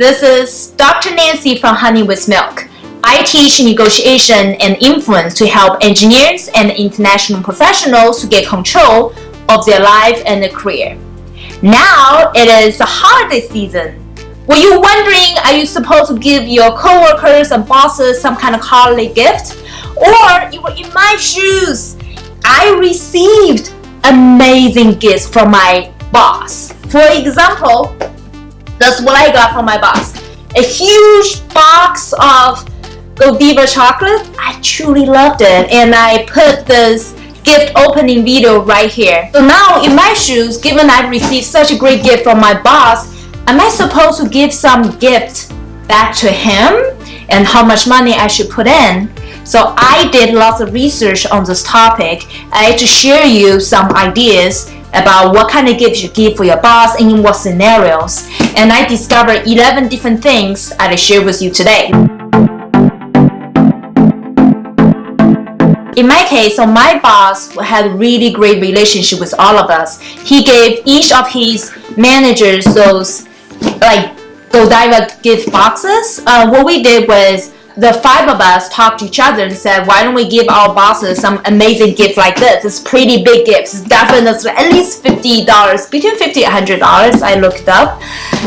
This is Dr. Nancy from Honey with Milk. I teach negotiation and influence to help engineers and international professionals to get control of their life and their career. Now it is the holiday season. Were you wondering, are you supposed to give your coworkers and bosses some kind of holiday gift? Or you were in my shoes. I received amazing gifts from my boss. For example, that's what I got from my boss. A huge box of Godiva chocolate. I truly loved it and I put this gift opening video right here. So now in my shoes, given I've received such a great gift from my boss, am I supposed to give some gift back to him and how much money I should put in? So I did lots of research on this topic. I had to share you some ideas about what kind of gifts you give for your boss and in what scenarios. And I discovered 11 different things I'll share with you today. In my case, so my boss had a really great relationship with all of us. He gave each of his managers those like Godiva gift boxes. Uh, what we did was the five of us talked to each other and said, why don't we give our bosses some amazing gift like this? It's pretty big gifts. It's definitely at least $50, between 50 and $100, I looked up.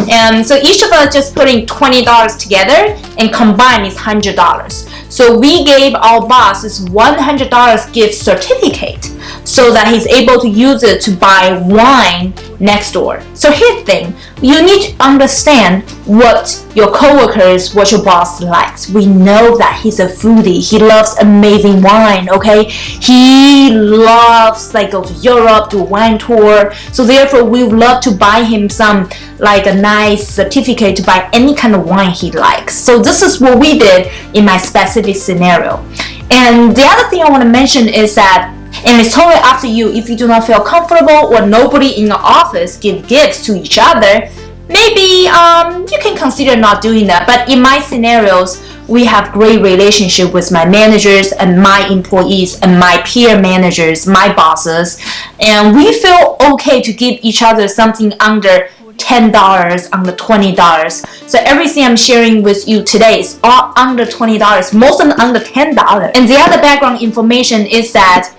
And so each of us just putting $20 together and combined is $100. So we gave our boss this $100 gift certificate so that he's able to use it to buy wine next door. So here's the thing, you need to understand what your coworkers, what your boss likes. We know that he's a foodie. He loves amazing wine, okay? He loves like go to Europe, do a wine tour. So therefore we would love to buy him some like a nice certificate to buy any kind of wine he likes. So this is what we did in my specific scenario. And the other thing I want to mention is that and it's totally up to you. If you do not feel comfortable or nobody in your office give gifts to each other maybe um, you can consider not doing that. But in my scenarios we have great relationship with my managers and my employees and my peer managers my bosses. And we feel okay to give each other something under $10 under $20 so everything I'm sharing with you today is all under $20 most of them under $10 and the other background information is that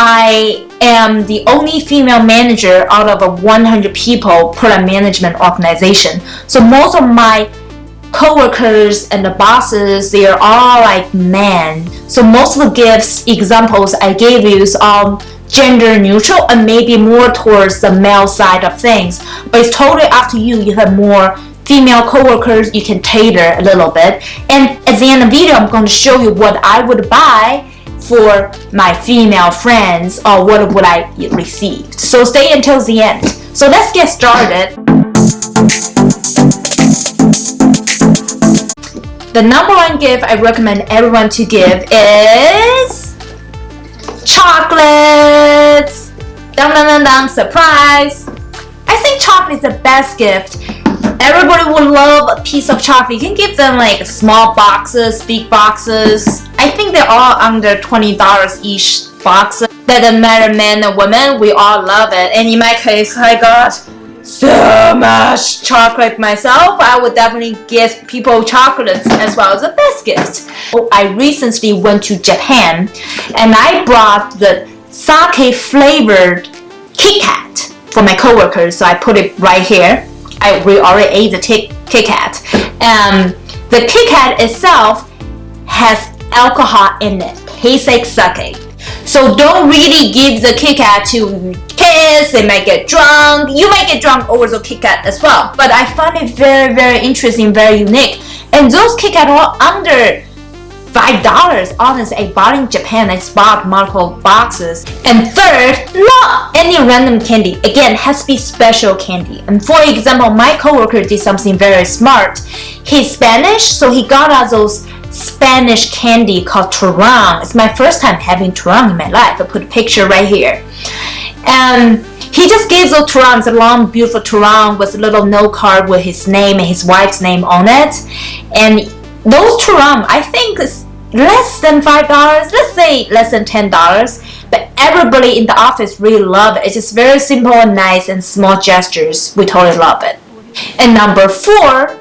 I am the only female manager out of a 100 people product management organization. So most of my co-workers and the bosses, they are all like men. So most of the gifts examples I gave you is all gender neutral and maybe more towards the male side of things. But it's totally up to you. You have more female co-workers, you can tailor a little bit. And at the end of the video, I'm going to show you what I would buy for my female friends or what would I receive. So stay until the end. So let's get started. The number one gift I recommend everyone to give is chocolates. Dum dum dum dum, surprise. I think chocolate is the best gift Everybody would love a piece of chocolate. You can give them like small boxes, big boxes. I think they're all under $20 each box. Doesn't matter man or woman, we all love it. And in my case, I got so much chocolate myself. I would definitely give people chocolates as well as a. Oh, I recently went to Japan and I brought the sake flavored Kit Kat for my coworkers. So I put it right here. I we already ate the Kit Kat. Um, the Kit Kat itself has alcohol in it. Tastes like sake. So don't really give the Kit Kat to kids. They might get drunk. You might get drunk over the Kit Kat as well. But I find it very, very interesting, very unique. And those Kit Kat are under five dollars honestly I bought in Japan I bought multiple boxes and third not any random candy again has to be special candy and for example my coworker did something very smart he's Spanish so he got us those Spanish candy called Turon it's my first time having Turon in my life I put a picture right here and he just gave those Turons a long beautiful Turon with a little note card with his name and his wife's name on it and those Turon, I think is less than $5, let's say less than $10, but everybody in the office really love it. It's just very simple and nice and small gestures. We totally love it. And number four,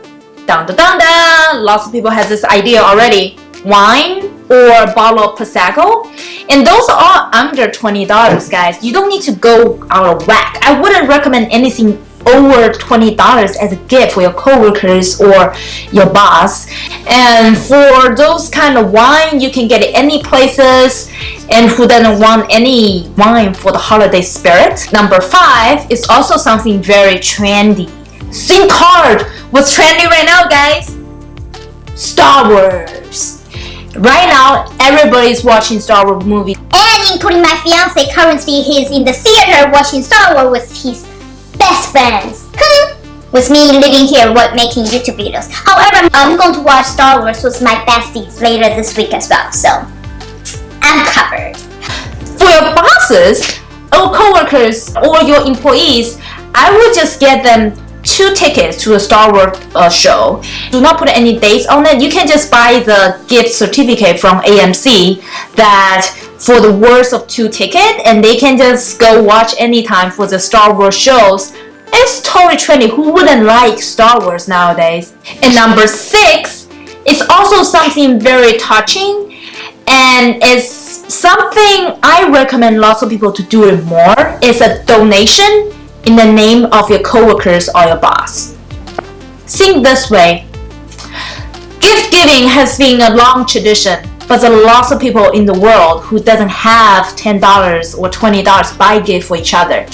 Dun dun dun dun! Lots of people have this idea already. Wine or bottle of Prosecco. And those are under $20, guys. You don't need to go out of whack. I wouldn't recommend anything over $20 as a gift for your coworkers or your boss. And for those kind of wine, you can get it any places and who doesn't want any wine for the holiday spirit. Number five is also something very trendy. Think hard. What's trendy right now, guys? Star Wars. Right now, everybody's watching Star Wars movies. And including my fiance, currently he's in the theater watching Star Wars with his best friends. with me living here what making YouTube videos. However, I'm going to watch Star Wars with my besties later this week as well, so I'm covered. For your bosses or coworkers or your employees, I would just get them two tickets to a Star Wars uh, show. Do not put any dates on it. You can just buy the gift certificate from AMC that for the worth of two tickets and they can just go watch anytime for the Star Wars shows. It's totally trendy. Who wouldn't like Star Wars nowadays? And number six it's also something very touching and it's something I recommend lots of people to do it more. It's a donation in the name of your coworkers or your boss. Think this way. Gift giving has been a long tradition, but there are lots of people in the world who doesn't have $10 or $20 buy gift for each other.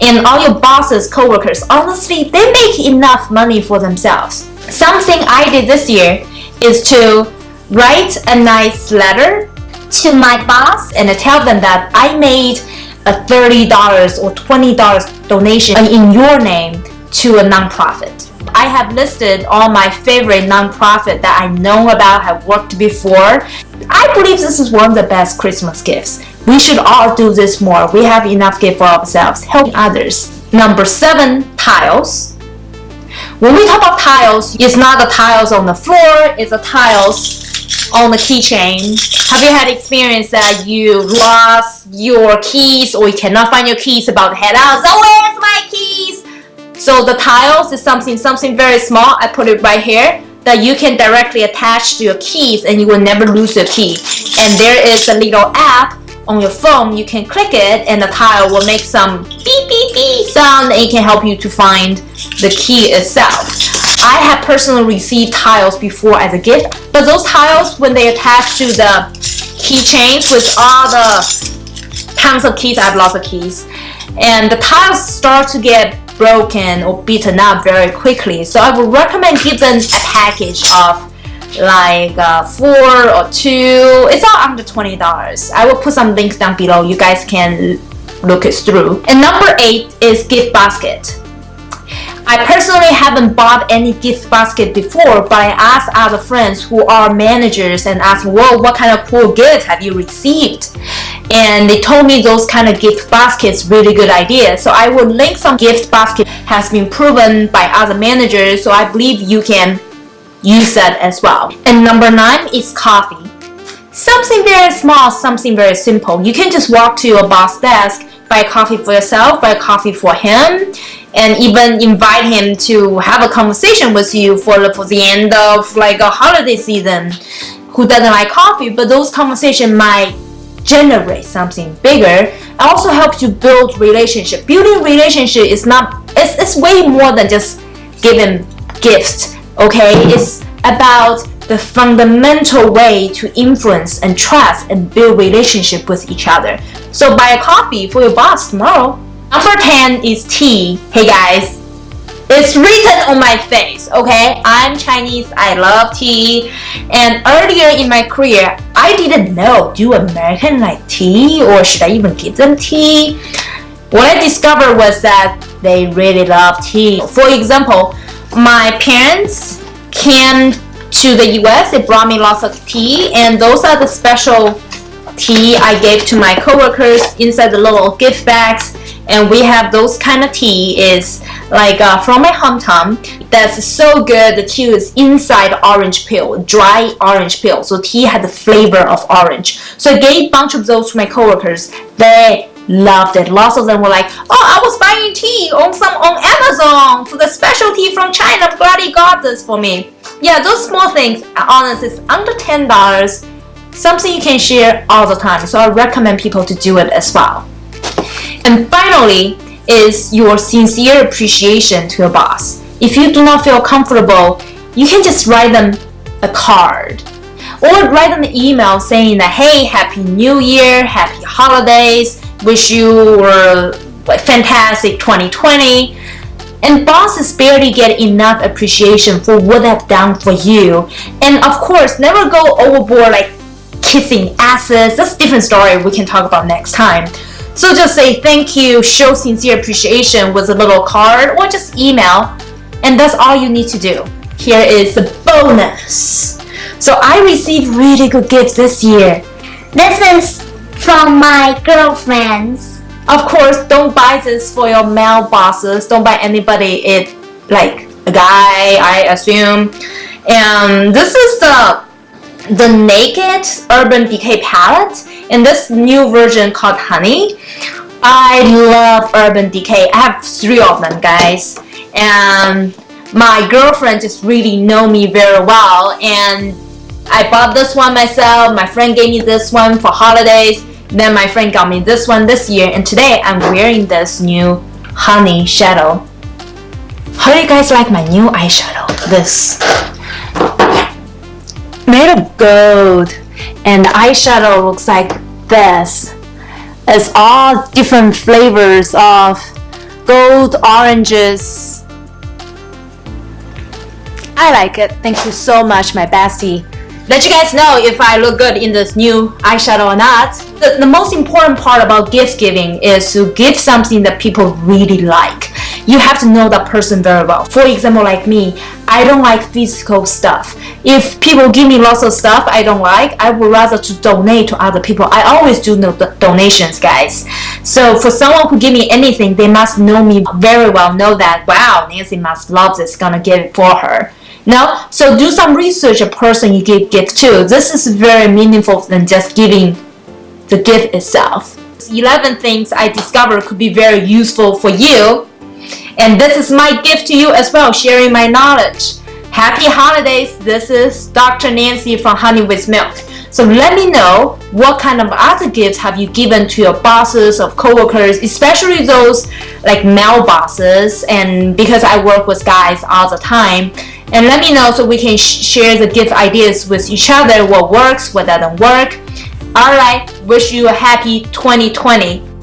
And all your bosses, coworkers, honestly, they make enough money for themselves. Something I did this year is to write a nice letter to my boss and tell them that I made a $30 or $20 donation in your name to a nonprofit. I have listed all my favorite nonprofit that I know about, have worked before. I believe this is one of the best Christmas gifts. We should all do this more. We have enough gift for ourselves, helping others. Number seven, tiles. When we talk about tiles, it's not the tiles on the floor, it's the tiles on the keychain? Have you had experience that you lost your keys or you cannot find your keys about head out? So where's my keys? So the tiles is something something very small. I put it right here that you can directly attach to your keys and you will never lose your key. And there is a little app on your phone. You can click it and the tile will make some beep beep beep sound and it can help you to find the key itself. I have personally received tiles before as a gift, but those tiles, when they attach to the keychains with all the tons of keys, I have lots of keys, and the tiles start to get broken or beaten up very quickly. So I would recommend give them a package of like uh, four or two. It's all under $20. I will put some links down below. You guys can look it through. And number eight is gift basket. I personally haven't bought any gift basket before, but I asked other friends who are managers and asked, well, what kind of cool gift have you received? And they told me those kind of gift baskets really good idea. So I will link some gift basket has been proven by other managers, so I believe you can use that as well. And number nine is coffee. Something very small, something very simple. You can just walk to your boss desk, buy coffee for yourself, buy coffee for him, and even invite him to have a conversation with you for the, for the end of like a holiday season who doesn't like coffee but those conversations might generate something bigger also helps you build relationship. Building relationship is not it's, it's way more than just giving gifts okay? It's about the fundamental way to influence and trust and build relationship with each other. So buy a coffee for your boss tomorrow. Number 10 is tea. Hey guys, it's written on my face, okay? I'm Chinese, I love tea. And earlier in my career, I didn't know, do American like tea or should I even give them tea? What I discovered was that they really love tea. For example, my parents came to the US, they brought me lots of tea and those are the special tea I gave to my coworkers inside the little gift bags and we have those kind of tea is like uh, from my hometown that's so good the tea is inside orange peel dry orange peel so tea had the flavor of orange so I gave a bunch of those to my coworkers they loved it. Lots of them were like, "Oh, I was buying tea on some on Amazon for the specialty from China. I'm glad he got this for me." Yeah, those small things, honestly, it's under ten dollars. Something you can share all the time. So I recommend people to do it as well. And finally, is your sincere appreciation to your boss. If you do not feel comfortable, you can just write them a card or write them an email saying that hey happy new year happy holidays wish you were fantastic 2020 and bosses barely get enough appreciation for what they've done for you. And of course never go overboard like kissing asses. That's a different story we can talk about next time so just say thank you show sincere appreciation with a little card or just email and that's all you need to do here is the bonus so I received really good gifts this year. This is from my girlfriends. Of course, don't buy this for your male bosses. Don't buy anybody it like a guy, I assume. And this is the the Naked Urban Decay palette in this new version called Honey. I love Urban Decay. I have three of them, guys. And my girlfriend just really know me very well and I bought this one myself. My friend gave me this one for holidays. Then my friend got me this one this year. And today I'm wearing this new honey shadow. How do you guys like my new eyeshadow? This. Made of gold. And the eyeshadow looks like this. It's all different flavors of gold, oranges. I like it. Thank you so much, my bestie let you guys know if I look good in this new eyeshadow or not. The, the most important part about gift giving is to give something that people really like. You have to know that person very well. For example, like me, I don't like physical stuff. If people give me lots of stuff I don't like, I would rather to donate to other people. I always do no donations, guys. So for someone who give me anything, they must know me very well, know that, wow, Nancy must love this, gonna give it for her. Now, so do some research a person you give gift to. This is very meaningful than just giving the gift itself. 11 things I discovered could be very useful for you. And this is my gift to you as well, sharing my knowledge. Happy holidays. This is Dr. Nancy from Honey with Milk. So let me know what kind of other gifts have you given to your bosses or coworkers, especially those like male bosses and because I work with guys all the time and let me know so we can sh share the gift ideas with each other what works what doesn't work all right wish you a happy 2020